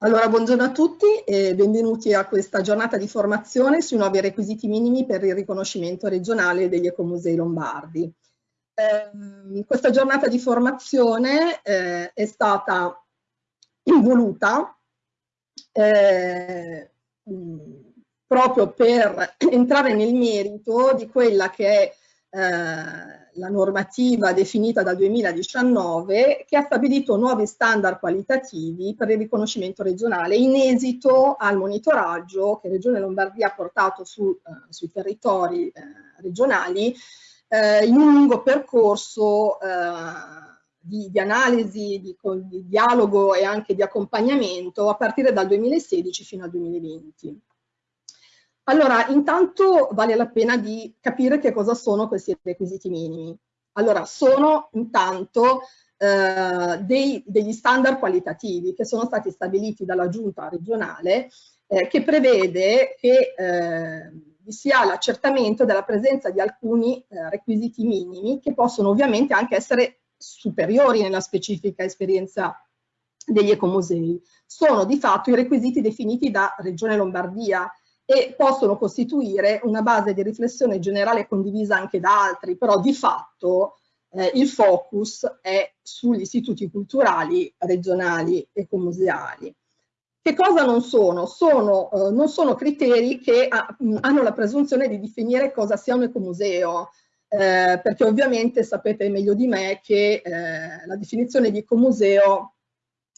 Allora, buongiorno a tutti e benvenuti a questa giornata di formazione sui nuovi requisiti minimi per il riconoscimento regionale degli ecomusei lombardi. Eh, questa giornata di formazione eh, è stata involuta eh, proprio per entrare nel merito di quella che è eh, la normativa definita dal 2019 che ha stabilito nuovi standard qualitativi per il riconoscimento regionale in esito al monitoraggio che Regione Lombardia ha portato su, eh, sui territori eh, regionali eh, in un lungo percorso eh, di, di, analisi, di, di dialogo e anche di accompagnamento a partire dal 2016 fino al 2020. Allora, intanto vale la pena di capire che cosa sono questi requisiti minimi. Allora, sono intanto eh, dei, degli standard qualitativi che sono stati stabiliti dalla giunta regionale eh, che prevede che eh, vi sia l'accertamento della presenza di alcuni eh, requisiti minimi che possono ovviamente anche essere superiori nella specifica esperienza degli ecomusei. Sono di fatto i requisiti definiti da Regione Lombardia e possono costituire una base di riflessione generale condivisa anche da altri, però di fatto eh, il focus è sugli istituti culturali regionali e comuseali. Che cosa non sono? sono eh, non sono criteri che ha, hanno la presunzione di definire cosa sia un ecomuseo, eh, perché ovviamente sapete meglio di me che eh, la definizione di ecomuseo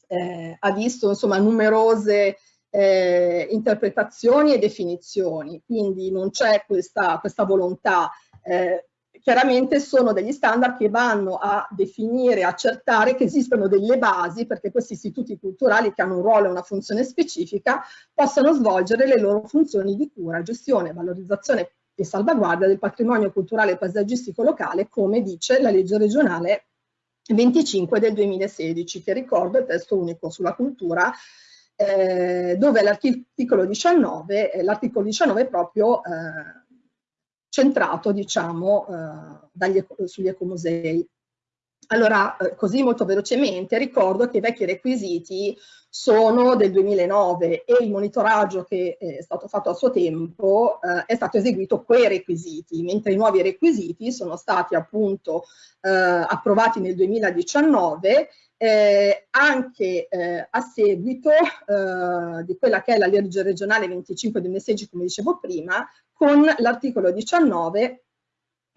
eh, ha visto insomma numerose eh, interpretazioni e definizioni, quindi non c'è questa, questa, volontà. Eh, chiaramente sono degli standard che vanno a definire, accertare che esistono delle basi perché questi istituti culturali che hanno un ruolo e una funzione specifica possano svolgere le loro funzioni di cura, gestione, valorizzazione e salvaguardia del patrimonio culturale e paesaggistico locale, come dice la legge regionale 25 del 2016, che ricordo è il testo unico sulla cultura eh, dove l'articolo 19, eh, l'articolo 19 è proprio eh, centrato diciamo, eh, dagli, sugli ecomusei. Allora, eh, così molto velocemente, ricordo che i vecchi requisiti sono del 2009 e il monitoraggio che è stato fatto a suo tempo eh, è stato eseguito quei requisiti, mentre i nuovi requisiti sono stati appunto eh, approvati nel 2019 eh, anche eh, a seguito eh, di quella che è la legge regionale 25 2016, come dicevo prima, con l'articolo 19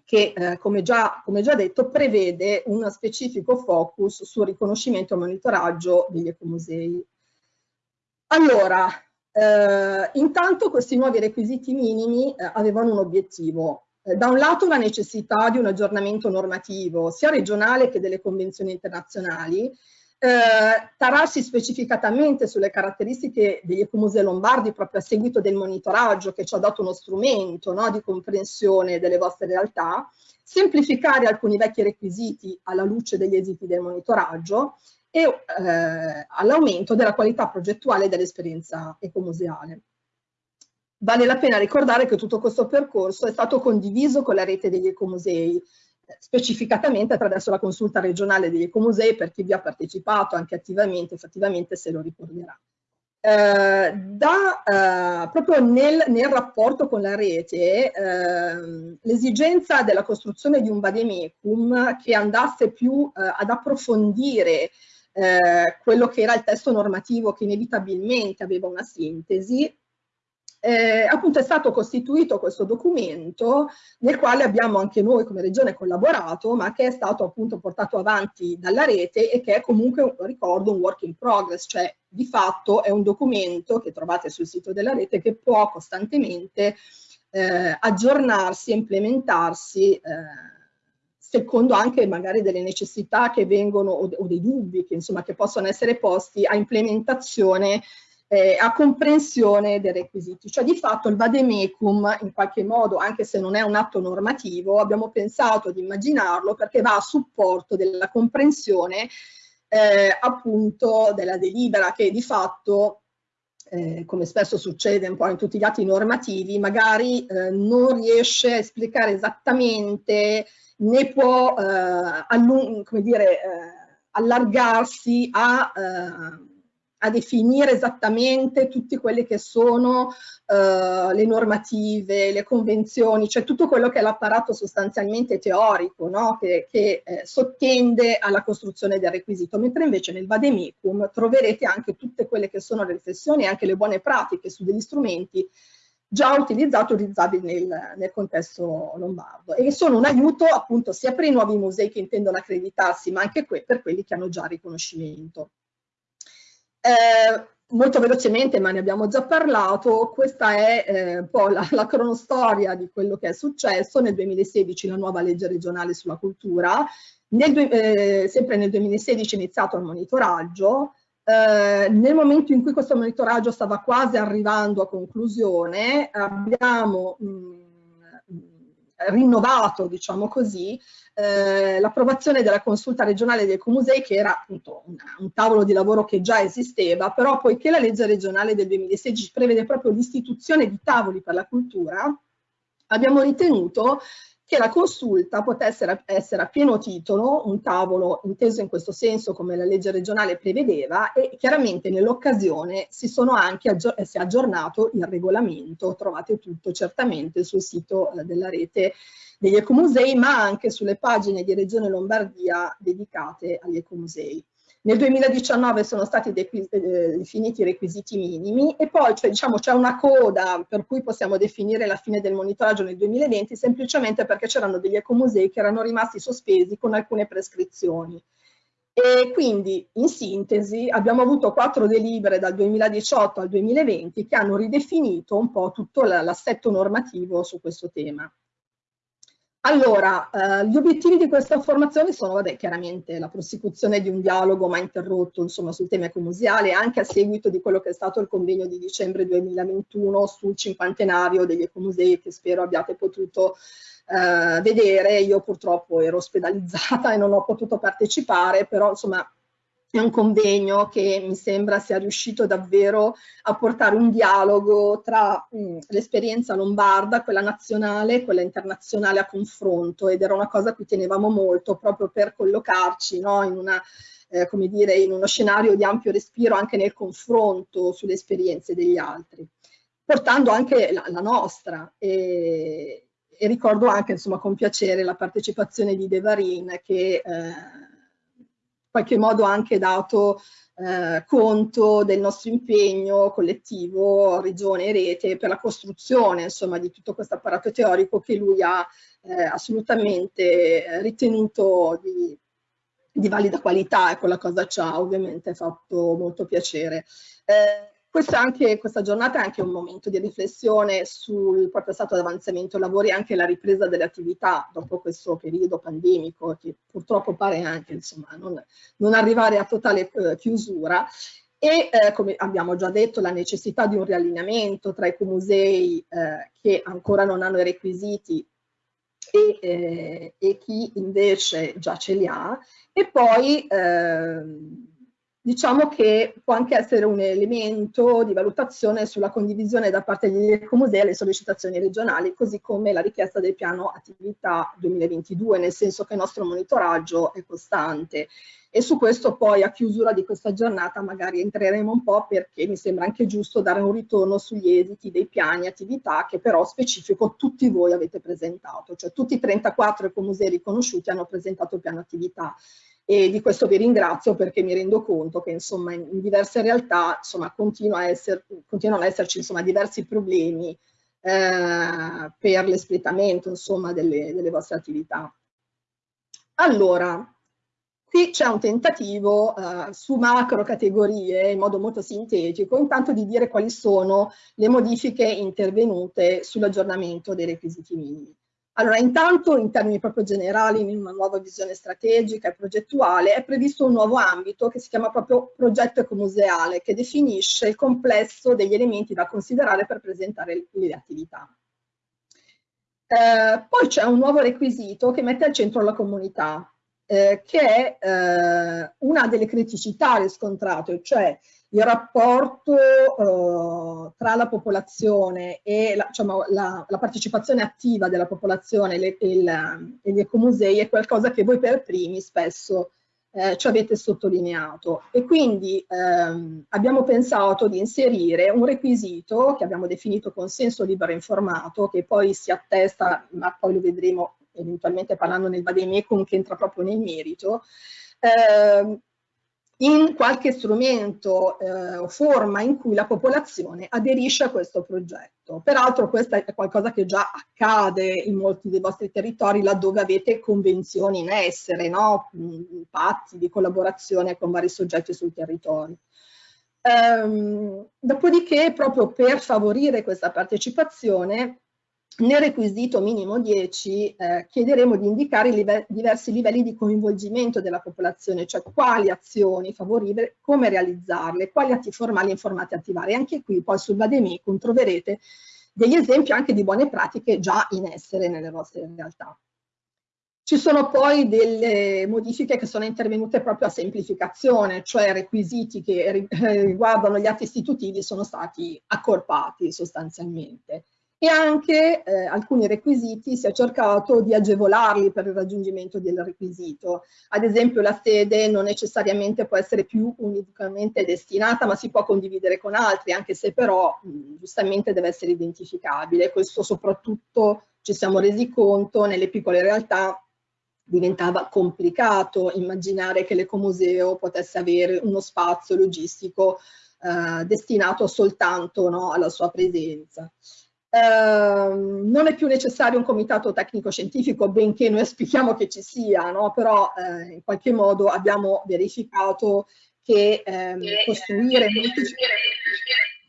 che, eh, come già, come, già, detto, prevede un specifico focus sul riconoscimento e monitoraggio degli ecomusei. Allora, eh, intanto questi nuovi requisiti minimi eh, avevano un obiettivo, da un lato la necessità di un aggiornamento normativo sia regionale che delle convenzioni internazionali, eh, tararsi specificatamente sulle caratteristiche degli ecomusei lombardi proprio a seguito del monitoraggio che ci ha dato uno strumento no, di comprensione delle vostre realtà, semplificare alcuni vecchi requisiti alla luce degli esiti del monitoraggio e eh, all'aumento della qualità progettuale dell'esperienza ecomuseale. Vale la pena ricordare che tutto questo percorso è stato condiviso con la rete degli ecomusei, specificatamente attraverso la consulta regionale degli ecomusei per chi vi ha partecipato anche attivamente, effettivamente se lo ricorderà. Eh, da, eh, proprio nel, nel, rapporto con la rete, eh, l'esigenza della costruzione di un vademecum che andasse più eh, ad approfondire eh, quello che era il testo normativo che inevitabilmente aveva una sintesi, eh, appunto è stato costituito questo documento nel quale abbiamo anche noi come regione collaborato ma che è stato appunto portato avanti dalla rete e che è comunque, ricordo, un work in progress, cioè di fatto è un documento che trovate sul sito della rete che può costantemente eh, aggiornarsi e implementarsi eh, secondo anche magari delle necessità che vengono o, dei dubbi che insomma che possono essere posti a implementazione eh, a comprensione dei requisiti. Cioè di fatto il vademecum in qualche modo, anche se non è un atto normativo, abbiamo pensato di immaginarlo perché va a supporto della comprensione eh, appunto della delibera che di fatto eh, come spesso succede un po' in tutti gli atti normativi, magari eh, non riesce a esplicare esattamente né può eh, dire, eh, allargarsi a a definire esattamente tutte quelle che sono uh, le normative, le convenzioni, cioè tutto quello che è l'apparato sostanzialmente teorico no? che, che eh, sottende alla costruzione del requisito, mentre invece nel vademecum troverete anche tutte quelle che sono le riflessioni e anche le buone pratiche su degli strumenti già utilizzati utilizzabili nel, nel, contesto lombardo e sono un aiuto appunto sia per i nuovi musei che intendono accreditarsi ma anche per quelli che hanno già riconoscimento. Eh, molto velocemente, ma ne abbiamo già parlato, questa è eh, un po' la, la, cronostoria di quello che è successo. Nel 2016 la nuova legge regionale sulla cultura, nel, eh, sempre nel 2016 è iniziato il monitoraggio, eh, nel momento in cui questo monitoraggio stava quasi arrivando a conclusione, abbiamo mh, rinnovato, diciamo così, eh, l'approvazione della consulta regionale del Comusei, che era appunto un, un, tavolo di lavoro che già esisteva, però poiché la legge regionale del 2016 prevede proprio l'istituzione di tavoli per la cultura, abbiamo ritenuto che la consulta potesse essere a pieno titolo, un tavolo inteso in questo senso come la legge regionale prevedeva e chiaramente nell'occasione si, aggior si è aggiornato il regolamento, trovate tutto certamente sul sito eh, della rete degli ecomusei ma anche sulle pagine di Regione Lombardia dedicate agli ecomusei. Nel 2019 sono stati eh, definiti i requisiti minimi e poi cioè, diciamo, c'è una coda per cui possiamo definire la fine del monitoraggio nel 2020 semplicemente perché c'erano degli ecomusei che erano rimasti sospesi con alcune prescrizioni. E quindi, in sintesi, abbiamo avuto quattro delibere dal 2018 al 2020 che hanno ridefinito un po' tutto l'assetto normativo su questo tema. Allora, eh, gli obiettivi di questa formazione sono, vabbè, chiaramente la prosecuzione di un dialogo mai interrotto, insomma, sul tema ecomuseale, anche a seguito di quello che è stato il convegno di dicembre 2021 sul cinquantenario degli ecomusei, che spero abbiate potuto eh, vedere. Io purtroppo ero ospedalizzata e non ho potuto partecipare, però, insomma, è un convegno che mi sembra sia riuscito davvero a portare un dialogo tra l'esperienza lombarda, quella nazionale e quella internazionale a confronto ed era una cosa a cui tenevamo molto proprio per collocarci no, in, una, eh, dire, in uno scenario di ampio respiro anche nel confronto sulle esperienze degli altri, portando anche la, la nostra. E, e, ricordo anche insomma con piacere la partecipazione di Devarin che eh, qualche modo anche dato eh, conto del nostro impegno collettivo, regione e rete, per la costruzione insomma, di tutto questo apparato teorico che lui ha eh, assolutamente ritenuto di, di, valida qualità e quella cosa ci ha ovviamente fatto molto piacere. Eh, questa, anche, questa, giornata è anche un momento di riflessione sul proprio stato di avanzamento lavori e anche la ripresa delle attività dopo questo periodo pandemico che purtroppo pare anche insomma, non, non arrivare a totale eh, chiusura. E eh, come abbiamo già detto la necessità di un riallineamento tra i comusei eh, che ancora non hanno i requisiti e, eh, e, chi invece già ce li ha. E poi ehm, diciamo che può anche essere un elemento di valutazione sulla condivisione da parte degli ecomusei alle sollecitazioni regionali, così come la richiesta del piano attività 2022, nel senso che il nostro monitoraggio è costante. E su questo poi a chiusura di questa giornata magari entreremo un po' perché mi sembra anche giusto dare un ritorno sugli esiti dei piani attività che però specifico tutti voi avete presentato, cioè tutti i 34 ecomusei riconosciuti hanno presentato il piano attività e di questo vi ringrazio perché mi rendo conto che insomma in, diverse realtà insomma continua a esser, continuano ad esserci insomma diversi problemi eh, per l'espletamento insomma delle, delle vostre attività. Allora, qui c'è un tentativo uh, su macro categorie in modo molto sintetico, intanto di dire quali sono le modifiche intervenute sull'aggiornamento dei requisiti minimi. Allora, intanto in termini proprio generali, in una nuova visione strategica e progettuale, è previsto un nuovo ambito che si chiama proprio progetto ecomuseale, che definisce il complesso degli elementi da considerare per presentare le attività. Eh, poi c'è un nuovo requisito che mette al centro la comunità, eh, che è eh, una delle criticità riscontrate, cioè il rapporto eh, tra la popolazione e la, diciamo, la, la, partecipazione attiva della popolazione e, le, e, il, e gli ecomusei è qualcosa che voi per primi spesso eh, ci avete sottolineato. E quindi ehm, abbiamo pensato di inserire un requisito che abbiamo definito consenso libero informato che poi si attesta, ma poi lo vedremo eventualmente parlando nel vademecum che entra proprio nel merito, eh, in qualche strumento eh, o forma in cui la popolazione aderisce a questo progetto. Peraltro questo è qualcosa che già accade in molti dei vostri territori laddove avete convenzioni in essere, no? patti di collaborazione con vari soggetti sul territorio. Ehm, dopodiché, proprio per favorire questa partecipazione, nel requisito minimo 10 eh, chiederemo di indicare live diversi livelli di coinvolgimento della popolazione, cioè quali azioni favorire, come realizzarle, quali atti formali e informati attivare. Anche qui poi sul Vademecum troverete degli esempi anche di buone pratiche già in essere nelle vostre realtà. Ci sono poi delle modifiche che sono intervenute proprio a semplificazione, cioè requisiti che riguardano gli atti istitutivi sono stati accorpati sostanzialmente e anche eh, alcuni requisiti si è cercato di agevolarli per il raggiungimento del requisito. Ad esempio la sede non necessariamente può essere più unicamente destinata, ma si può condividere con altri, anche se però mh, giustamente deve essere identificabile. Questo soprattutto ci siamo resi conto nelle piccole realtà diventava complicato immaginare che l'ecomuseo potesse avere uno spazio logistico eh, destinato soltanto no, alla sua presenza. Ehm, non è più necessario un comitato tecnico-scientifico, benché noi auspichiamo che ci sia, no? però eh, in qualche modo abbiamo verificato che ehm, costruire molte,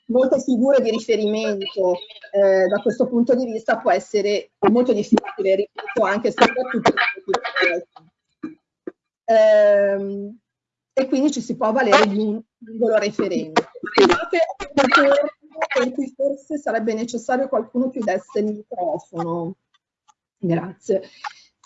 molte, figure di riferimento eh, da questo punto di vista può essere molto difficile, ripeto, anche e soprattutto ehm, e quindi ci si può avvalere di un singolo referente per cui forse sarebbe necessario qualcuno chiudesse il microfono. Grazie.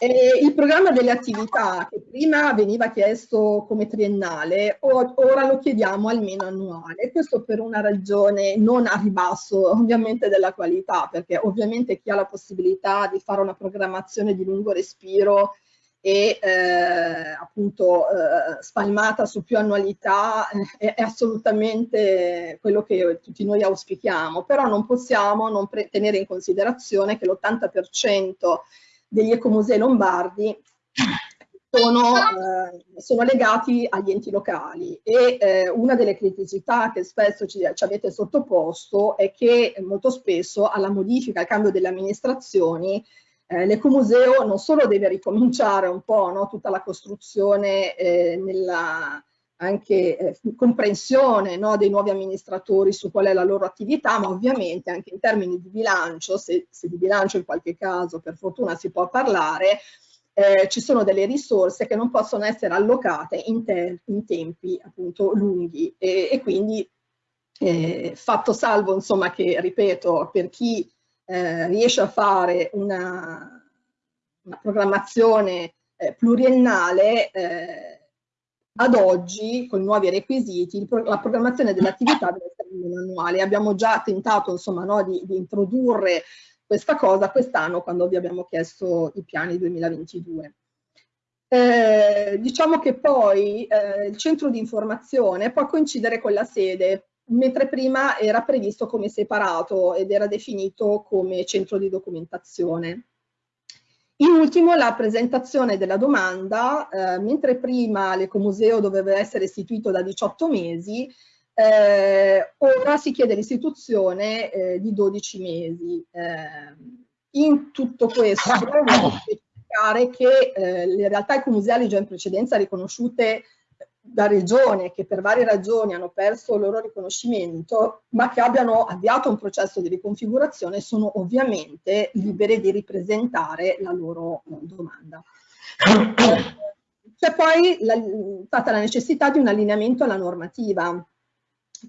Eh, il programma delle attività che prima veniva chiesto come triennale, ora lo chiediamo almeno annuale, questo per una ragione non a ribasso ovviamente della qualità, perché ovviamente chi ha la possibilità di fare una programmazione di lungo respiro e eh, appunto eh, spalmata su più annualità eh, è assolutamente quello che tutti noi auspichiamo, però non possiamo non tenere in considerazione che l'80% degli ecomusei lombardi sono, eh, sono, legati agli enti locali. E eh, una delle criticità che spesso ci, ci, avete sottoposto è che molto spesso alla modifica, al cambio delle amministrazioni eh, l'ecomuseo non solo deve ricominciare un po' no, tutta la costruzione eh, nella anche eh, comprensione no, dei nuovi amministratori su qual è la loro attività, ma ovviamente anche in termini di bilancio, se, se di bilancio in qualche caso per fortuna si può parlare, eh, ci sono delle risorse che non possono essere allocate in, te in tempi appunto lunghi. E, e quindi eh, fatto salvo insomma che ripeto per chi eh, riesce a fare una, una programmazione eh, pluriennale, eh, ad oggi, con nuovi requisiti, la programmazione dell'attività deve essere annuale. Abbiamo già tentato insomma, no, di, di introdurre questa cosa quest'anno quando vi abbiamo chiesto i piani 2022. Eh, diciamo che poi eh, il centro di informazione può coincidere con la sede mentre prima era previsto come separato ed era definito come centro di documentazione. In ultimo la presentazione della domanda, eh, mentre prima l'ecomuseo doveva essere istituito da 18 mesi, eh, ora si chiede l'istituzione eh, di 12 mesi. Eh, in tutto questo voglio specificare che eh, le realtà ecomuseali già in precedenza riconosciute da regione che per varie ragioni hanno perso il loro riconoscimento, ma che abbiano avviato un processo di riconfigurazione, sono ovviamente libere di ripresentare la loro eh, domanda. C'è poi la, stata la necessità di un allineamento alla normativa,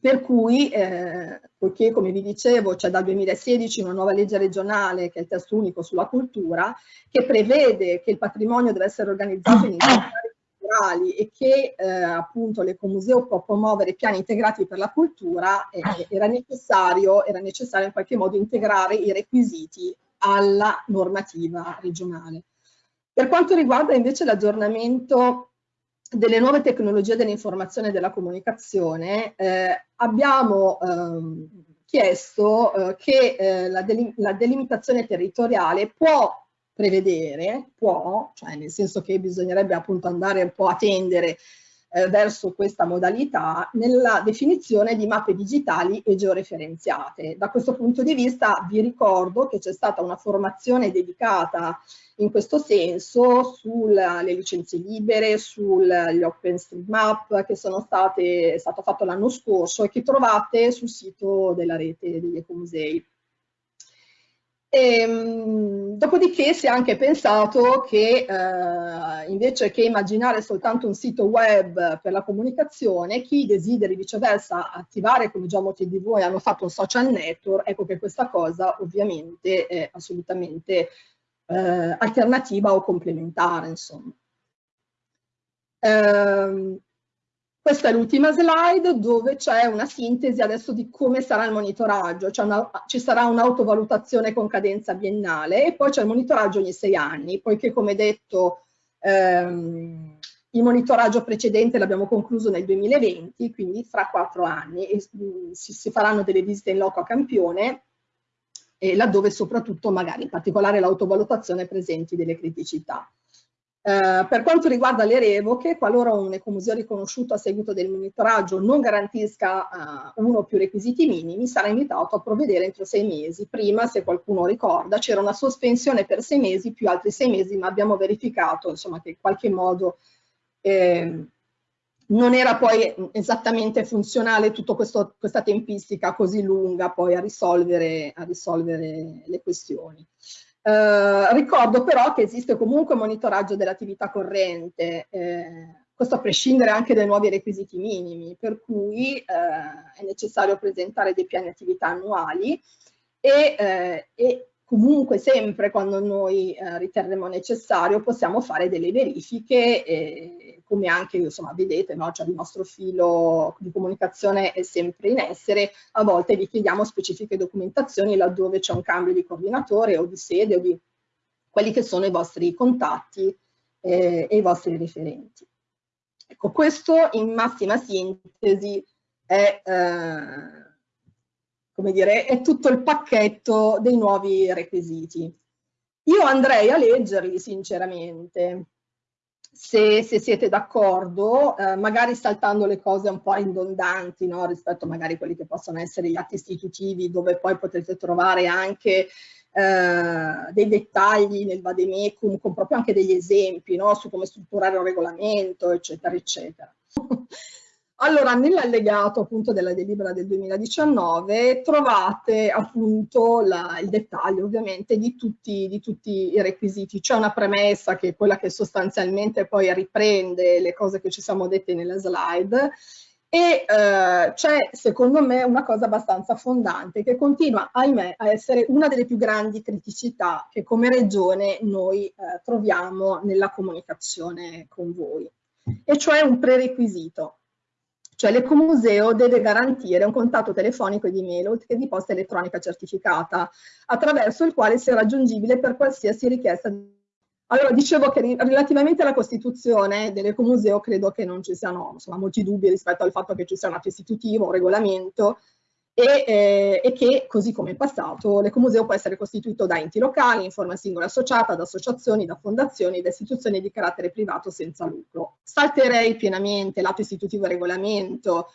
per cui, eh, poiché come vi dicevo c'è dal 2016 una nuova legge regionale che è il testo unico sulla cultura, che prevede che il patrimonio deve essere organizzato in culturali e che eh, appunto l'Ecomuseo può promuovere piani integrati per la cultura, eh, era, necessario, era necessario in qualche modo integrare i requisiti alla normativa regionale. Per quanto riguarda invece l'aggiornamento delle nuove tecnologie dell'informazione e della comunicazione eh, abbiamo ehm, chiesto eh, che eh, la, delim la, delimitazione territoriale può prevedere, può, cioè nel senso che bisognerebbe appunto andare un po' a tendere eh, verso questa modalità nella definizione di mappe digitali e georeferenziate. Da questo punto di vista vi ricordo che c'è stata una formazione dedicata in questo senso sulle licenze libere, sugli OpenStreetMap che sono state, è stato fatto l'anno scorso e che trovate sul sito della rete degli ecomusei. E, ehm, dopodiché si è anche pensato che eh, invece che immaginare soltanto un sito web per la comunicazione, chi desideri viceversa attivare, come già molti di voi hanno fatto un social network, ecco che questa cosa ovviamente è assolutamente eh, alternativa o complementare. Insomma. Eh, questa è l'ultima slide dove c'è una sintesi adesso di come sarà il monitoraggio, una, ci sarà un'autovalutazione con cadenza biennale e poi c'è il monitoraggio ogni sei anni, poiché come detto ehm, il monitoraggio precedente l'abbiamo concluso nel 2020, quindi fra quattro anni e, mm, si, si, faranno delle visite in loco a campione e laddove soprattutto magari in particolare l'autovalutazione presenti delle criticità. Eh, per quanto riguarda le revoche, qualora un ecomuseo riconosciuto a seguito del monitoraggio non garantisca uh, uno o più requisiti minimi, sarà invitato a provvedere entro sei mesi. Prima, se qualcuno ricorda, c'era una sospensione per sei mesi più altri sei mesi, ma abbiamo verificato insomma, che in qualche modo eh, non era poi esattamente funzionale tutta questa tempistica così lunga poi a risolvere, a risolvere le questioni. Eh, ricordo però che esiste comunque monitoraggio dell'attività corrente, eh, questo a prescindere anche dai nuovi requisiti minimi, per cui eh, è necessario presentare dei piani attività annuali e, eh, e comunque sempre quando noi eh, riterremo necessario possiamo fare delle verifiche come anche insomma vedete no? cioè, il nostro filo di comunicazione è sempre in essere a volte vi chiediamo specifiche documentazioni laddove c'è un cambio di coordinatore o di sede o di quelli che sono i vostri contatti eh, e i vostri riferenti ecco questo in massima sintesi è eh, come dire, è tutto il pacchetto dei nuovi requisiti. Io andrei a leggerli sinceramente, se, se siete d'accordo, eh, magari saltando le cose un po' ridondanti no? rispetto magari a quelli che possono essere gli atti istitutivi, dove poi potete trovare anche eh, dei dettagli nel vademecum, con proprio anche degli esempi no? su come strutturare un regolamento, eccetera, eccetera. Allora, nell'allegato appunto della delibera del 2019 trovate appunto la, il dettaglio ovviamente di tutti, di tutti i requisiti. C'è una premessa che è quella che sostanzialmente poi riprende le cose che ci siamo dette nelle slide. E eh, c'è secondo me una cosa abbastanza fondante che continua ahimè a essere una delle più grandi criticità che come regione noi eh, troviamo nella comunicazione con voi. E cioè un prerequisito cioè l'ecomuseo deve garantire un contatto telefonico e di mail, che di posta elettronica certificata, attraverso il quale sia raggiungibile per qualsiasi richiesta. Allora, dicevo che relativamente alla costituzione dell'ecomuseo credo che non ci siano insomma, molti dubbi rispetto al fatto che ci sia un atto istitutivo, un regolamento, e, eh, e, che, così come in passato, l'ecomuseo può essere costituito da enti locali, in forma singola associata, da associazioni, da fondazioni, da istituzioni di carattere privato senza lucro. Salterei pienamente l'atto istitutivo e regolamento,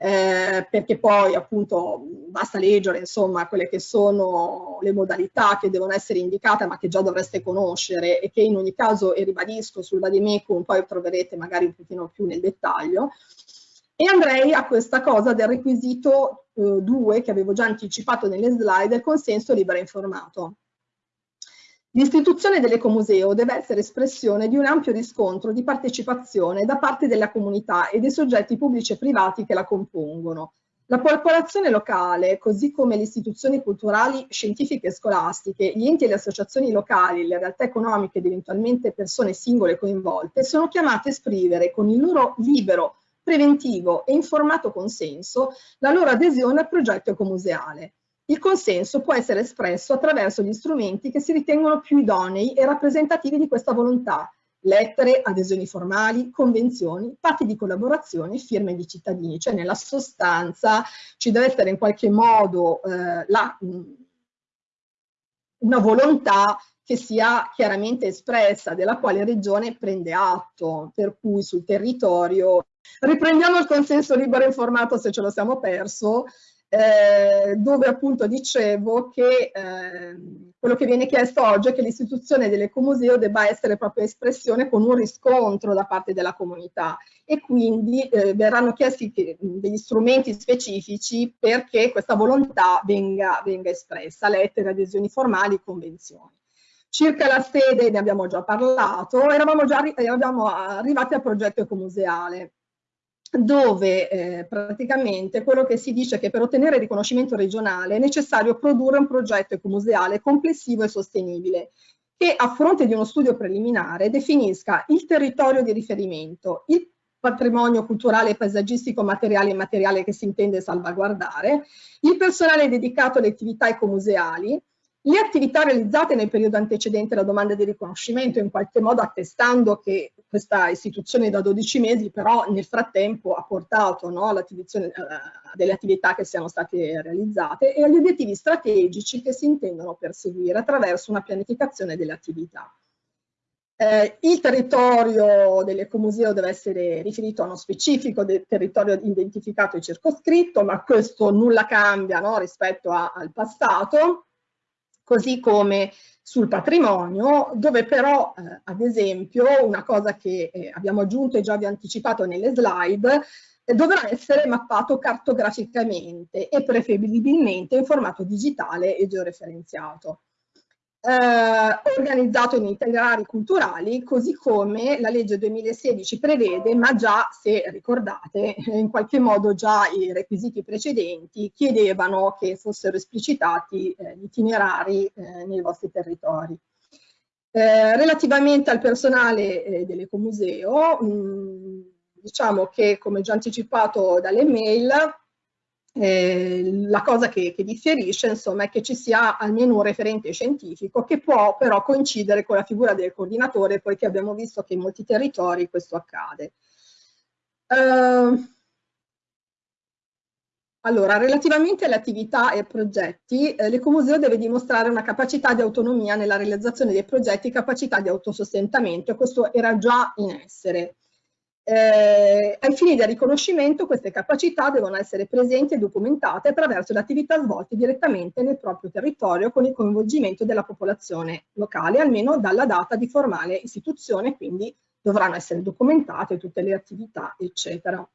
eh, perché poi appunto basta leggere insomma quelle che sono le modalità che devono essere indicate ma che già dovreste conoscere e che in ogni caso, e ribadisco, sul Vademecum poi troverete magari un pochino più nel dettaglio, e andrei a questa cosa del requisito 2 eh, che avevo già anticipato nelle slide, del consenso libero informato. L'istituzione dell'ecomuseo deve essere espressione di un ampio riscontro di partecipazione da parte della comunità e dei soggetti pubblici e privati che la compongono. La popolazione locale, così come le istituzioni culturali, scientifiche e scolastiche, gli enti e le associazioni locali, le realtà economiche ed eventualmente persone singole coinvolte, sono chiamate a esprimere con il loro libero preventivo e informato consenso la loro adesione al progetto ecomuseale. Il consenso può essere espresso attraverso gli strumenti che si ritengono più idonei e rappresentativi di questa volontà lettere, adesioni formali, convenzioni, patti di collaborazione, firme di cittadini, cioè nella sostanza ci deve essere in qualche modo eh, la, una volontà che sia chiaramente espressa, della quale regione prende atto, per cui sul territorio riprendiamo il consenso libero informato se ce lo siamo perso, eh, dove appunto dicevo che eh, quello che viene chiesto oggi è che l'istituzione dell'ecomuseo debba essere proprio espressione con un riscontro da parte della comunità e quindi eh, verranno chiesti che, degli strumenti specifici perché questa volontà venga, venga espressa, lettere, adesioni formali, convenzioni. Circa la sede ne abbiamo già parlato, eravamo già eravamo arrivati al progetto ecomuseale dove eh, praticamente quello che si dice è che per ottenere il riconoscimento regionale è necessario produrre un progetto ecomuseale complessivo e sostenibile che a fronte di uno studio preliminare definisca il territorio di riferimento, il patrimonio culturale, paesaggistico, materiale e immateriale che si intende salvaguardare, il personale dedicato alle attività ecomuseali, le attività realizzate nel periodo antecedente alla domanda di riconoscimento, in qualche modo attestando che questa istituzione da 12 mesi però nel frattempo ha portato no, all'attivazione uh, delle attività che siano state realizzate e agli obiettivi strategici che si intendono perseguire attraverso una pianificazione delle attività. Eh, il territorio dell'ecomuseo deve essere riferito a uno specifico territorio identificato e circoscritto, ma questo nulla cambia no, rispetto a, al passato così come sul patrimonio, dove però, eh, ad esempio, una cosa che eh, abbiamo aggiunto e già vi anticipato nelle slide, eh, dovrà essere mappato cartograficamente e preferibilmente in formato digitale e georeferenziato eh, organizzato in itinerari culturali, così come la legge 2016 prevede, ma già, se ricordate, in qualche modo già i requisiti precedenti chiedevano che fossero esplicitati eh, gli itinerari eh, nei vostri territori. Eh, relativamente al personale eh, dell'Ecomuseo, diciamo che, come già anticipato dalle mail, eh, la cosa che, che, differisce insomma è che ci sia almeno un referente scientifico che può però coincidere con la figura del coordinatore poiché abbiamo visto che in molti territori questo accade. Uh, allora, relativamente alle attività e progetti, eh, l'Ecomuseo deve dimostrare una capacità di autonomia nella realizzazione dei progetti, capacità di autosostentamento e questo era già in essere. Eh, ai fini del riconoscimento queste capacità devono essere presenti e documentate attraverso le attività svolte direttamente nel proprio territorio con il coinvolgimento della popolazione locale, almeno dalla data di formale istituzione, quindi dovranno essere documentate tutte le attività, eccetera.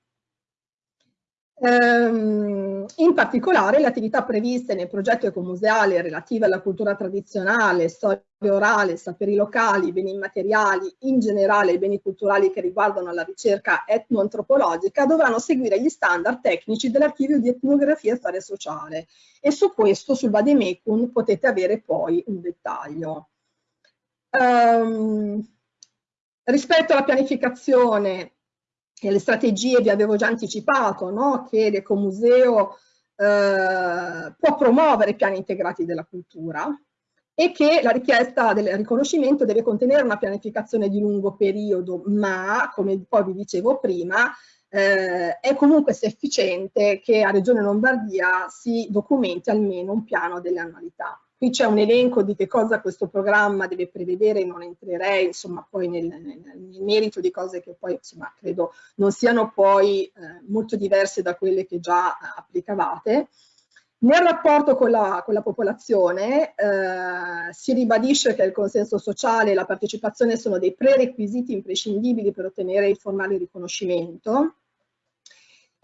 Ehm, in particolare le attività previste nel progetto ecomuseale relative alla cultura tradizionale, storia orale, saperi locali, beni immateriali, in generale i beni culturali che riguardano la ricerca etnoantropologica dovranno seguire gli standard tecnici dell'archivio di etnografia e storia sociale e su questo sul Vademecum potete avere poi un dettaglio. Um, rispetto alla pianificazione e le strategie vi avevo già anticipato, no? che l'Ecomuseo eh, può promuovere piani integrati della cultura e che la richiesta del riconoscimento deve contenere una pianificazione di lungo periodo, ma, come poi vi dicevo prima, eh, è comunque sufficiente che a Regione Lombardia si documenti almeno un piano delle annualità. Qui c'è un elenco di che cosa questo programma deve prevedere, non entrerei insomma poi nel, nel, nel merito di cose che poi insomma credo non siano poi eh, molto diverse da quelle che già applicavate. Nel rapporto con la, con la popolazione eh, si ribadisce che il consenso sociale e la partecipazione sono dei prerequisiti imprescindibili per ottenere il formale riconoscimento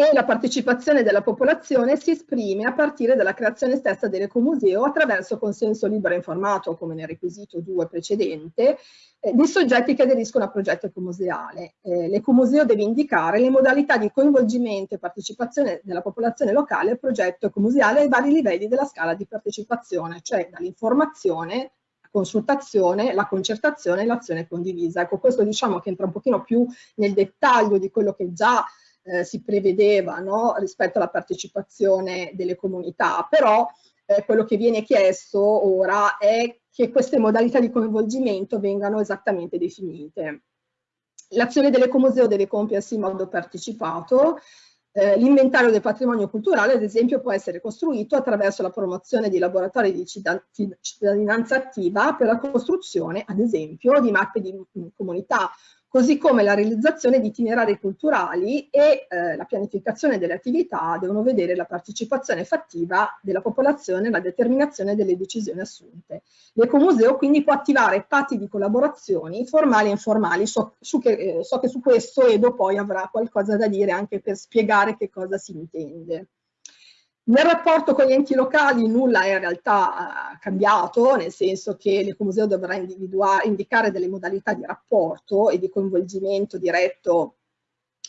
e la partecipazione della popolazione si esprime a partire dalla creazione stessa dell'ecomuseo attraverso consenso libero e informato, come nel requisito 2 precedente, eh, dei soggetti che aderiscono al progetto ecomuseale. Eh, L'ecomuseo deve indicare le modalità di coinvolgimento e partecipazione della popolazione locale al progetto ecomuseale ai vari livelli della scala di partecipazione, cioè dall'informazione consultazione, la concertazione e l'azione condivisa. Ecco, questo diciamo che entra un pochino più nel dettaglio di quello che già eh, si prevedeva no, rispetto alla partecipazione delle comunità, però eh, quello che viene chiesto ora è che queste modalità di coinvolgimento vengano esattamente definite. L'azione dell'ecomuseo deve compiersi in modo partecipato, eh, l'inventario del patrimonio culturale, ad esempio, può essere costruito attraverso la promozione di laboratori di cittadinanza attiva per la costruzione, ad esempio, di mappe di comunità così come la realizzazione di itinerari culturali e eh, la pianificazione delle attività devono vedere la partecipazione fattiva della popolazione nella determinazione delle decisioni assunte. L'Ecomuseo quindi può attivare patti di collaborazioni formali e informali, so, che, eh, so che su questo Edo poi avrà qualcosa da dire anche per spiegare che cosa si intende. Nel rapporto con gli enti locali nulla è in realtà eh, cambiato, nel senso che l'Ecomuseo dovrà indicare delle modalità di rapporto e di coinvolgimento diretto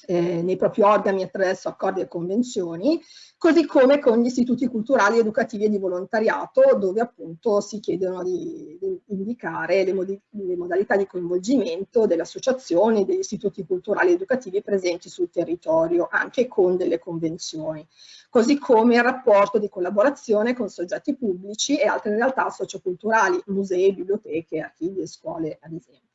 eh, nei propri organi attraverso accordi e convenzioni, così come con gli istituti culturali, educativi e di volontariato, dove appunto si chiedono di, di indicare le, le, modalità di coinvolgimento delle associazioni, degli istituti culturali educativi presenti sul territorio, anche con delle convenzioni così come il rapporto di collaborazione con soggetti pubblici e altre realtà socioculturali, musei, biblioteche, archivi e scuole ad esempio.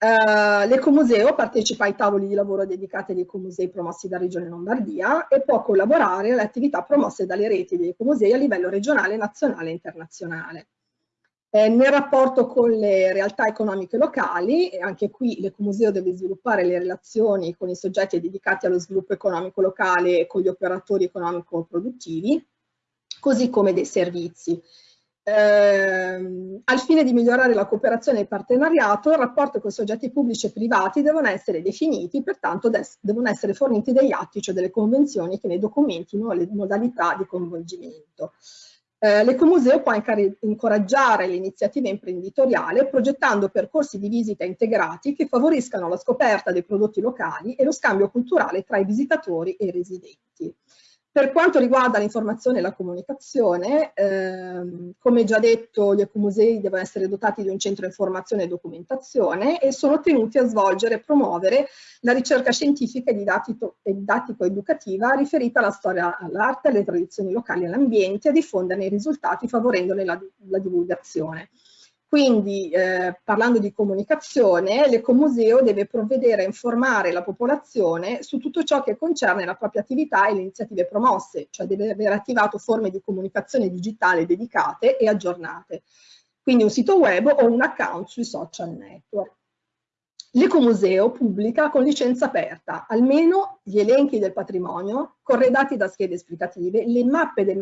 Uh, L'Ecomuseo partecipa ai tavoli di lavoro dedicati agli ecomusei promossi da Regione Lombardia e può collaborare alle attività promosse dalle reti degli ecomusei a livello regionale, nazionale e internazionale. Eh, nel rapporto con le realtà economiche locali, anche qui l'Ecomuseo deve sviluppare le relazioni con i soggetti dedicati allo sviluppo economico locale e con gli operatori economico-produttivi, così come dei servizi. Eh, al fine di migliorare la cooperazione e il partenariato, il rapporto con soggetti pubblici e privati devono essere definiti, pertanto devono essere forniti degli atti, cioè delle convenzioni che ne documentino le modalità di coinvolgimento. Eh, L'Ecomuseo può incoraggiare l'iniziativa imprenditoriale progettando percorsi di visita integrati che favoriscano la scoperta dei prodotti locali e lo scambio culturale tra i visitatori e i residenti. Per quanto riguarda l'informazione e la comunicazione, ehm, come già detto, gli ecomusei devono essere dotati di un centro informazione e documentazione e sono tenuti a svolgere e promuovere la ricerca scientifica e didattico-educativa riferita alla storia, all'arte, alle tradizioni locali e all'ambiente e diffonderne i risultati favorendone la, la divulgazione. Quindi, eh, parlando di comunicazione, l'Ecomuseo deve provvedere a informare la popolazione su tutto ciò che concerne la propria attività e le iniziative promosse, cioè deve aver attivato forme di comunicazione digitale dedicate e aggiornate. Quindi un sito web o un account sui social network. L'Ecomuseo pubblica con licenza aperta almeno gli elenchi del patrimonio corredati da schede esplicative, le mappe del,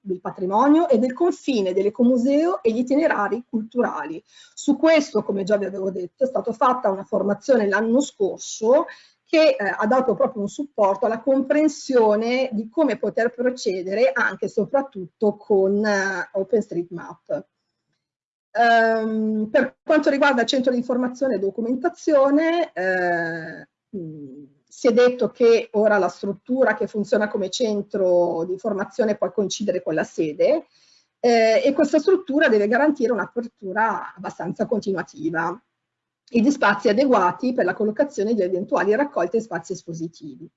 del patrimonio e del confine dell'Ecomuseo e gli itinerari culturali. Su questo, come già vi avevo detto, è stata fatta una formazione l'anno scorso che eh, ha dato proprio un supporto alla comprensione di come poter procedere anche e soprattutto con eh, OpenStreetMap. Um, per quanto riguarda il centro di informazione e documentazione, eh, si è detto che ora la struttura che funziona come centro di informazione può coincidere con la sede eh, e questa struttura deve garantire un'apertura abbastanza continuativa e di spazi adeguati per la collocazione di eventuali raccolte e spazi espositivi.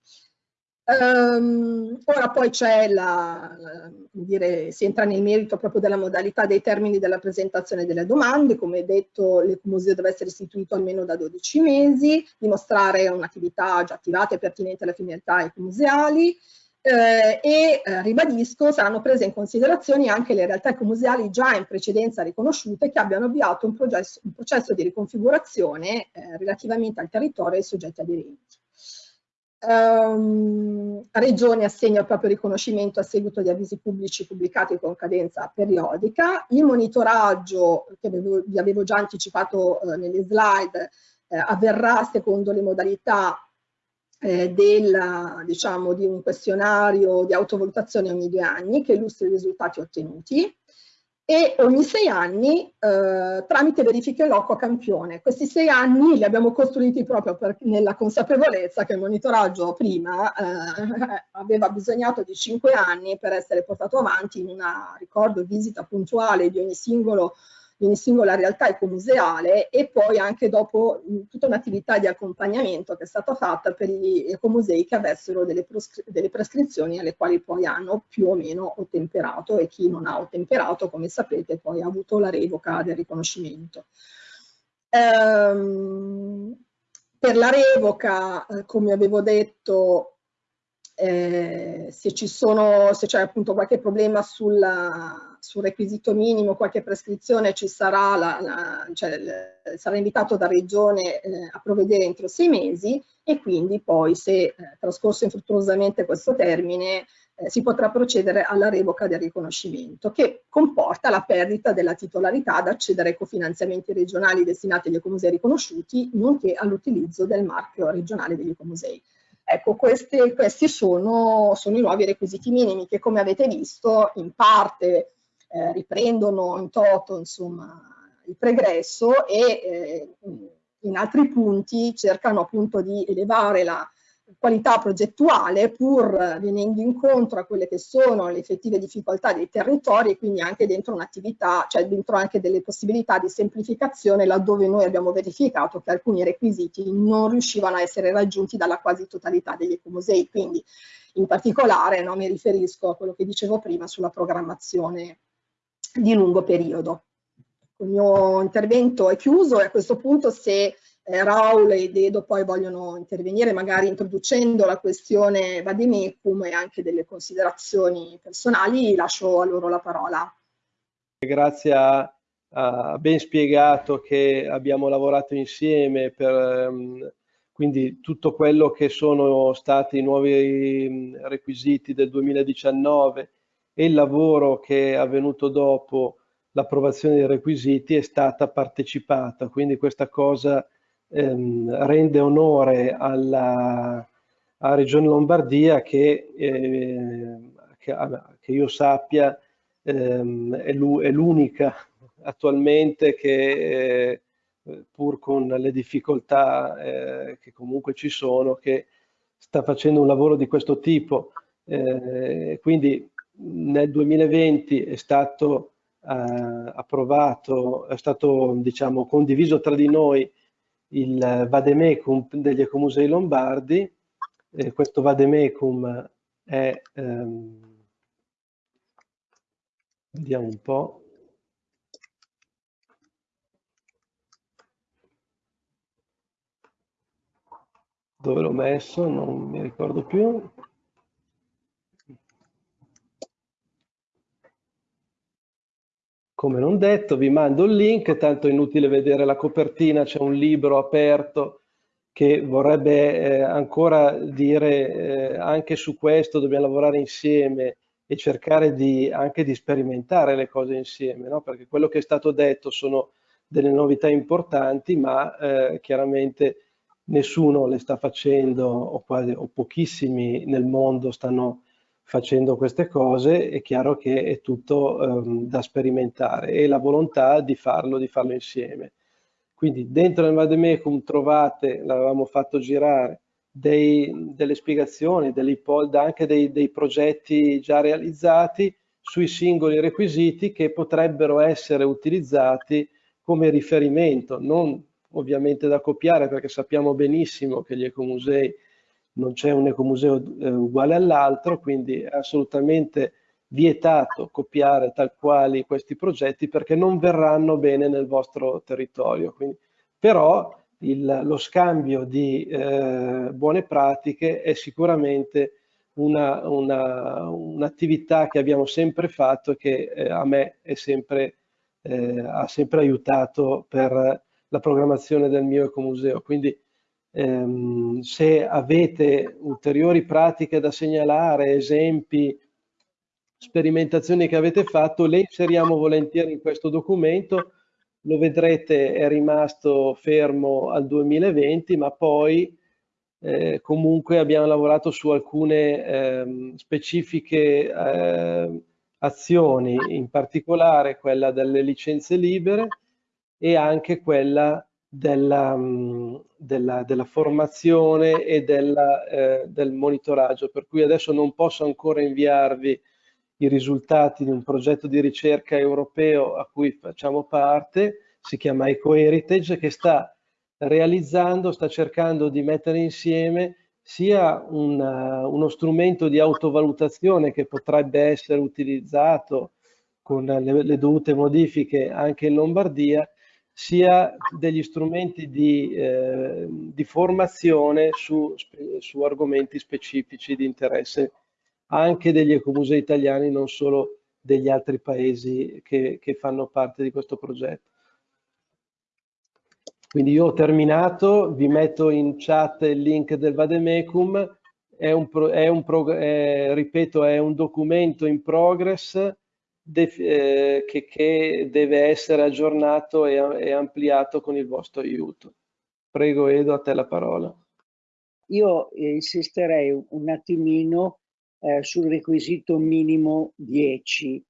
Um, ora poi c'è la, la, dire, si entra nel merito proprio della modalità dei termini della presentazione delle domande, come detto l'Ecomuseo deve essere istituito almeno da 12 mesi, dimostrare un'attività già attivata e pertinente alle finalità ecomuseali eh, e eh, ribadisco saranno prese in considerazione anche le realtà ecomuseali già in precedenza riconosciute che abbiano avviato un processo, un processo di riconfigurazione eh, relativamente al territorio e ai soggetti aderenti. Um, Regione assegna il proprio riconoscimento a seguito di avvisi pubblici pubblicati con cadenza periodica. Il monitoraggio, che avevo, vi avevo già anticipato eh, nelle slide, eh, avverrà secondo le modalità eh, del, diciamo, di un questionario di autovalutazione ogni due anni che illustri i risultati ottenuti e ogni sei anni eh, tramite verifiche loco a campione. Questi sei anni li abbiamo costruiti proprio per, nella consapevolezza che il monitoraggio prima eh, aveva bisognato di cinque anni per essere portato avanti in una, ricordo, visita puntuale di ogni singolo di ogni singola realtà ecomuseale e poi anche dopo tutta un'attività di accompagnamento che è stata fatta per gli ecomusei che avessero delle, delle prescrizioni alle quali poi hanno più o meno ottemperato e chi non ha ottemperato, come sapete, poi ha avuto la revoca del riconoscimento. Ehm, per la revoca, eh, come avevo detto, eh, se ci sono, se c'è appunto qualche problema sulla, sul requisito minimo, qualche prescrizione, ci sarà, la, la, cioè, sarà invitato da regione eh, a provvedere entro sei mesi e quindi poi se eh, trascorso infruttuosamente questo termine eh, si potrà procedere alla revoca del riconoscimento che comporta la perdita della titolarità ad accedere ai cofinanziamenti regionali destinati agli ecomusei riconosciuti nonché all'utilizzo del marchio regionale degli ecomusei. Ecco, questi, questi sono, sono, i nuovi requisiti minimi che come avete visto in parte eh, riprendono in toto insomma, il pregresso e eh, in altri punti cercano appunto di elevare la, qualità progettuale pur venendo incontro a quelle che sono le effettive difficoltà dei territori e quindi anche dentro un'attività, cioè dentro anche delle possibilità di semplificazione laddove noi abbiamo verificato che alcuni requisiti non riuscivano a essere raggiunti dalla quasi totalità degli ecomusei, quindi in particolare no, mi riferisco a quello che dicevo prima sulla programmazione di lungo periodo. Il mio intervento è chiuso e a questo punto se eh, Raul e Dedo poi vogliono intervenire magari introducendo la questione Vademecum e anche delle considerazioni personali, lascio a loro la parola. Grazie a, ben spiegato che abbiamo lavorato insieme per um, quindi tutto quello che sono stati i nuovi mm, requisiti del 2019 e il lavoro che è avvenuto dopo l'approvazione dei requisiti è stata partecipata, quindi questa cosa ehm, rende onore alla, alla, Regione Lombardia che, eh, che, che io sappia ehm, è l'unica attualmente che eh, pur con le difficoltà eh, che comunque ci sono, che sta facendo un lavoro di questo tipo. Eh, quindi nel 2020 è stato eh, approvato, è stato diciamo, condiviso tra di noi il vademecum degli ecomusei lombardi. Eh, questo vademecum è, ehm, vediamo un po', dove l'ho messo, non mi ricordo più. Come non detto, vi mando il link, tanto è inutile vedere la copertina, c'è un libro aperto che vorrebbe eh, ancora dire eh, anche su questo dobbiamo lavorare insieme e cercare di, anche di sperimentare le cose insieme, no? perché quello che è stato detto sono delle novità importanti, ma eh, chiaramente nessuno le sta facendo o, quasi, o pochissimi nel mondo stanno facendo queste cose è chiaro che è tutto um, da sperimentare e la volontà di farlo, di farlo insieme. Quindi dentro il Vademecum trovate, l'avevamo fatto girare, dei, delle spiegazioni, delle anche dei, dei progetti già realizzati sui singoli requisiti che potrebbero essere utilizzati come riferimento, non ovviamente da copiare perché sappiamo benissimo che gli ecomusei non c'è un ecomuseo eh, uguale all'altro, quindi è assolutamente vietato copiare tal quali questi progetti perché non verranno bene nel vostro territorio. Quindi, però il, lo scambio di eh, buone pratiche è sicuramente un'attività un che abbiamo sempre fatto e che eh, a me sempre, eh, ha sempre aiutato per la programmazione del mio ecomuseo. Quindi se avete ulteriori pratiche da segnalare, esempi, sperimentazioni che avete fatto, le inseriamo volentieri in questo documento. Lo vedrete è rimasto fermo al 2020, ma poi eh, comunque abbiamo lavorato su alcune eh, specifiche eh, azioni, in particolare quella delle licenze libere e anche quella della, mm, della, della formazione e della, eh, del monitoraggio, per cui adesso non posso ancora inviarvi i risultati di un progetto di ricerca europeo a cui facciamo parte, si chiama EcoHeritage, che sta realizzando, sta cercando di mettere insieme sia una, uno strumento di autovalutazione che potrebbe essere utilizzato con le, le dovute modifiche anche in Lombardia, sia degli strumenti di, eh, di formazione su, su, argomenti specifici di interesse anche degli ecomusei italiani, non solo degli altri paesi che, che fanno parte di questo progetto. Quindi io ho terminato, vi metto in chat il link del Vademecum, è un, è un è, ripeto, è un documento in progress che, che, deve essere aggiornato e, e, ampliato con il vostro aiuto. Prego Edo, a te la parola. Io insisterei un attimino eh, sul requisito minimo 10,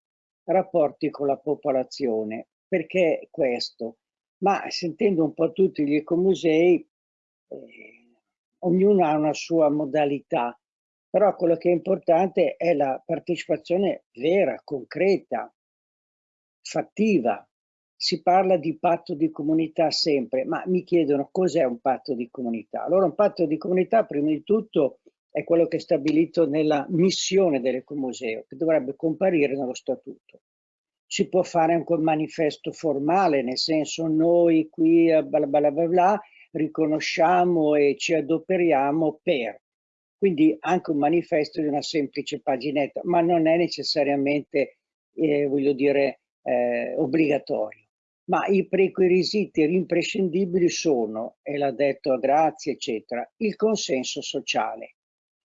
rapporti con la popolazione. Perché questo? Ma sentendo un po' tutti gli ecomusei, eh, ognuno ha una sua modalità, però quello che è importante è la partecipazione vera, concreta, fattiva. Si parla di patto di comunità sempre, ma mi chiedono cos'è un patto di comunità. Allora un patto di comunità prima di tutto è quello che è stabilito nella missione dell'ecomuseo, che dovrebbe comparire nello statuto. Si può fare anche un manifesto formale, nel senso noi qui bla bla bla bla riconosciamo e ci adoperiamo per. Quindi anche un manifesto di una semplice paginetta, ma non è necessariamente, eh, voglio dire, eh, obbligatorio. Ma i prerequisiti imprescindibili sono, e l'ha detto Grazie, eccetera, il consenso sociale.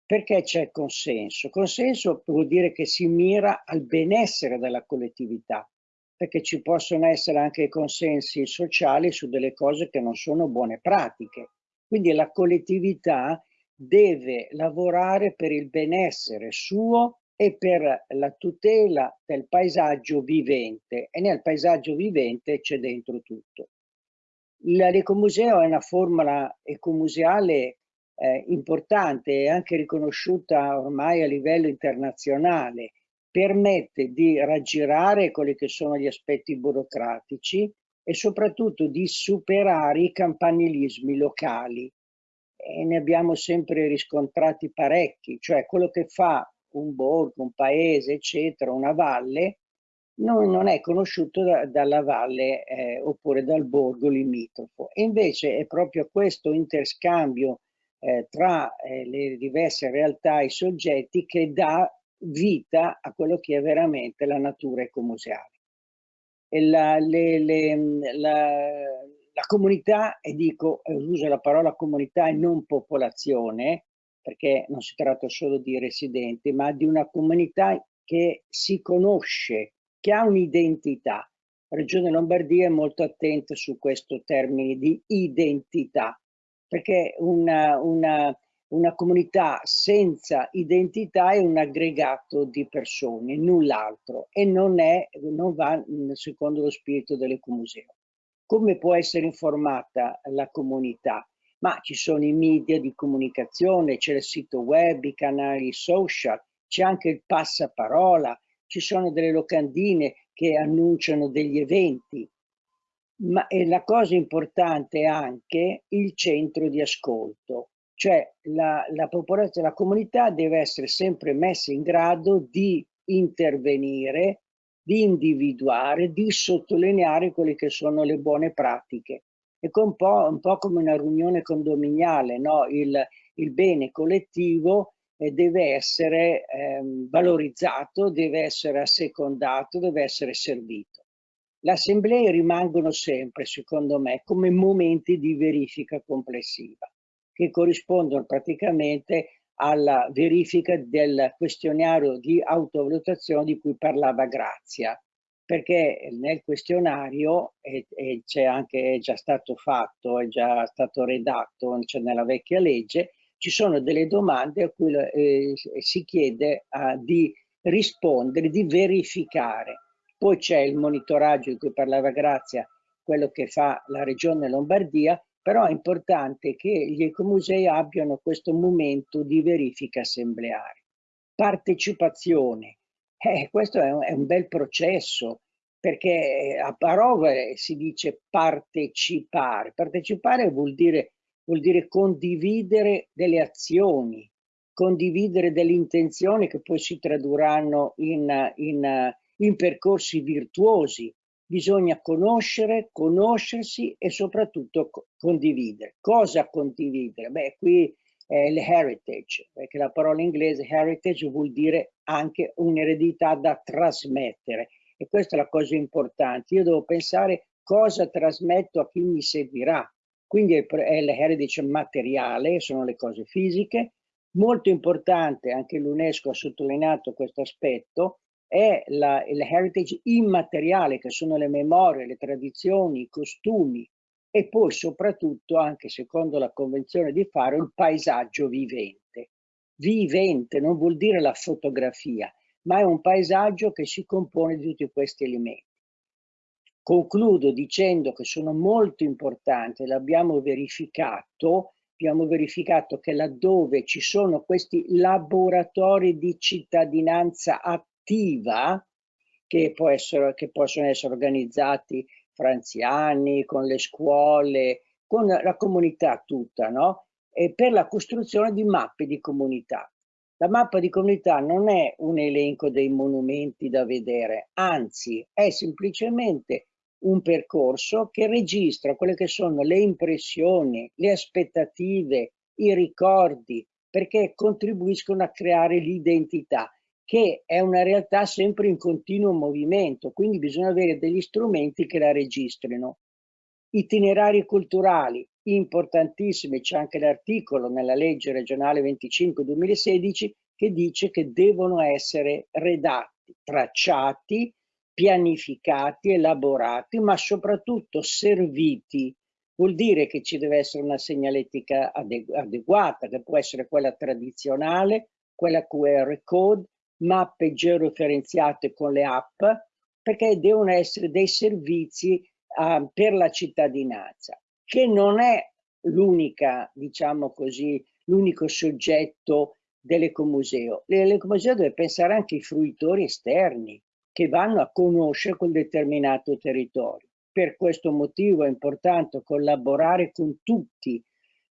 Perché c'è consenso? Consenso vuol dire che si mira al benessere della collettività, perché ci possono essere anche consensi sociali su delle cose che non sono buone pratiche. Quindi la collettività deve lavorare per il benessere suo e per la tutela del paesaggio vivente e nel paesaggio vivente c'è dentro tutto. L'ecomuseo è una formula ecomuseale eh, importante e anche riconosciuta ormai a livello internazionale, permette di raggirare quelli che sono gli aspetti burocratici e soprattutto di superare i campanilismi locali. E ne abbiamo sempre riscontrati parecchi, cioè quello che fa un borgo, un paese, eccetera, una valle, non, non è conosciuto da, dalla valle eh, oppure dal borgo limitrofo. E invece è proprio questo interscambio eh, tra eh, le diverse realtà e soggetti che dà vita a quello che è veramente la natura ecomuseale. E la, le, le, la, la comunità, e dico, uso la parola comunità e non popolazione, perché non si tratta solo di residenti, ma di una comunità che si conosce, che ha un'identità. La Regione Lombardia è molto attenta su questo termine di identità, perché una, una, una comunità senza identità è un aggregato di persone, null'altro, e non, è, non va secondo lo spirito dell'ecomuseo. Come può essere informata la comunità? Ma ci sono i media di comunicazione, c'è il sito web, i canali social, c'è anche il passaparola, ci sono delle locandine che annunciano degli eventi, ma e la cosa importante è anche il centro di ascolto, cioè la, la popolazione, la comunità deve essere sempre messa in grado di intervenire, di individuare, di sottolineare quelle che sono le buone pratiche. È un po', un po come una riunione condominiale, no? il, il bene collettivo eh, deve essere eh, valorizzato, deve essere assecondato, deve essere servito. Le assemblee rimangono sempre, secondo me, come momenti di verifica complessiva, che corrispondono praticamente alla verifica del questionario di autovalutazione di cui parlava Grazia, perché nel questionario, c'è anche, è già stato fatto, è già stato redatto cioè nella vecchia legge, ci sono delle domande a cui eh, si chiede uh, di rispondere, di verificare. Poi c'è il monitoraggio di cui parlava Grazia, quello che fa la regione Lombardia, però è importante che gli ecomusei abbiano questo momento di verifica assembleare. Partecipazione, Eh, questo è un, è un bel processo, perché a parole si dice partecipare. Partecipare vuol dire, vuol dire condividere delle azioni, condividere delle intenzioni che poi si tradurranno in, in, in percorsi virtuosi. Bisogna conoscere, conoscersi e soprattutto condividere. Cosa condividere? Beh, qui è l'heritage, perché la parola inglese heritage vuol dire anche un'eredità da trasmettere. E questa è la cosa importante. Io devo pensare cosa trasmetto a chi mi seguirà. Quindi è l'heritage materiale, sono le cose fisiche, Molto importante, anche l'UNESCO ha sottolineato questo aspetto, è la, il heritage immateriale, che sono le memorie, le tradizioni, i costumi e poi soprattutto, anche secondo la Convenzione di Faro, il paesaggio vivente. Vivente non vuol dire la fotografia, ma è un paesaggio che si compone di tutti questi elementi. Concludo dicendo che sono molto importanti, l'abbiamo verificato, abbiamo verificato che laddove ci sono questi laboratori di cittadinanza attiva, che, essere, che possono essere organizzati fra anziani, con le scuole, con la comunità tutta, no? E per la costruzione di mappe di comunità. La mappa di comunità non è un elenco dei monumenti da vedere, anzi è semplicemente un percorso che registra quelle che sono le impressioni, le aspettative, i ricordi, perché contribuiscono a creare l'identità, che è una realtà sempre in continuo movimento, quindi bisogna avere degli strumenti che la registrino. Itinerari culturali, importantissimi, c'è anche l'articolo nella legge regionale 25-2016 che dice che devono essere redatti, tracciati, pianificati, elaborati, ma soprattutto serviti. Vuol dire che ci deve essere una segnaletica adeguata, che può essere quella tradizionale, quella QR code, mappe georeferenziate con le app, perché devono essere dei servizi uh, per la cittadinanza, che non è l'unica, diciamo così, l'unico soggetto dell'ecomuseo. L'ecomuseo deve pensare anche ai fruitori esterni, che vanno a conoscere quel determinato territorio. Per questo motivo è importante collaborare con tutti,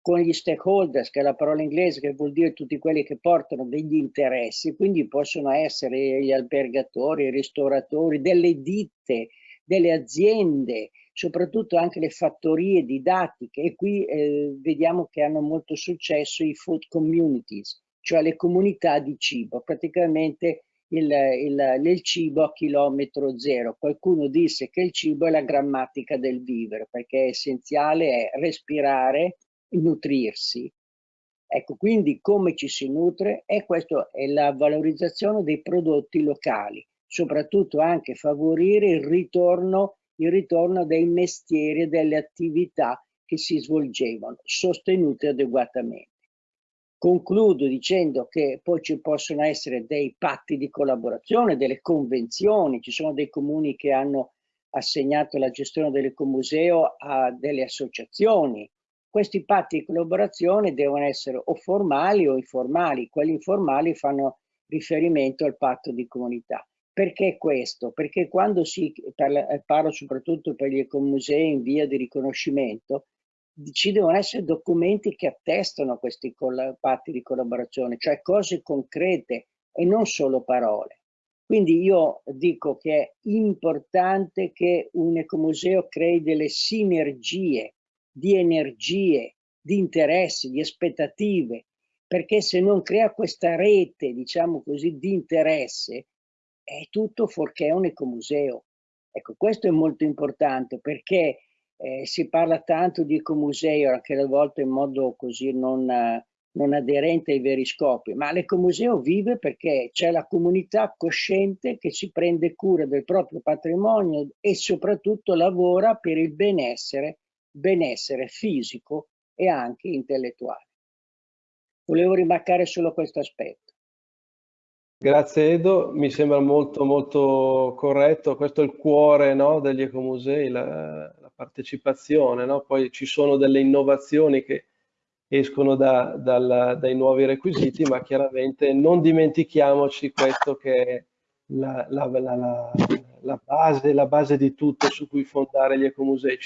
con gli stakeholders, che è la parola inglese che vuol dire tutti quelli che portano degli interessi, quindi possono essere gli albergatori, i ristoratori, delle ditte, delle aziende, soprattutto anche le fattorie didattiche e qui eh, vediamo che hanno molto successo i food communities, cioè le comunità di cibo, praticamente il, il, il, cibo a chilometro zero. Qualcuno disse che il cibo è la grammatica del vivere, perché è essenziale è respirare, nutrirsi. Ecco, quindi come ci si nutre? E questo è la valorizzazione dei prodotti locali, soprattutto anche favorire il ritorno, il ritorno dei mestieri e delle attività che si svolgevano, sostenute adeguatamente. Concludo dicendo che poi ci possono essere dei patti di collaborazione, delle convenzioni, ci sono dei comuni che hanno assegnato la gestione dell'ecomuseo a delle associazioni. Questi patti di collaborazione devono essere o formali o informali, quelli informali fanno riferimento al patto di comunità. Perché questo? Perché quando si, parlo soprattutto per gli ecomusei in via di riconoscimento, ci devono essere documenti che attestano questi patti di collaborazione, cioè cose concrete e non solo parole. Quindi io dico che è importante che un ecomuseo crei delle sinergie di energie, di interessi, di aspettative, perché se non crea questa rete, diciamo così, di interesse, è tutto fuorché un ecomuseo. Ecco, questo è molto importante perché eh, si parla tanto di ecomuseo, anche a volte in modo così non, non aderente ai veri scopi, ma l'ecomuseo vive perché c'è la comunità cosciente che si prende cura del proprio patrimonio e soprattutto lavora per il benessere, benessere fisico e anche intellettuale. Volevo rimarcare solo questo aspetto. Grazie Edo, mi sembra molto molto corretto, questo è il cuore no, degli ecomusei, la, la partecipazione, no? poi ci sono delle innovazioni che escono da, dal, dai nuovi requisiti, ma chiaramente non dimentichiamoci questo che è la, la, la, base, la base di tutto su cui fondare gli ecomusei.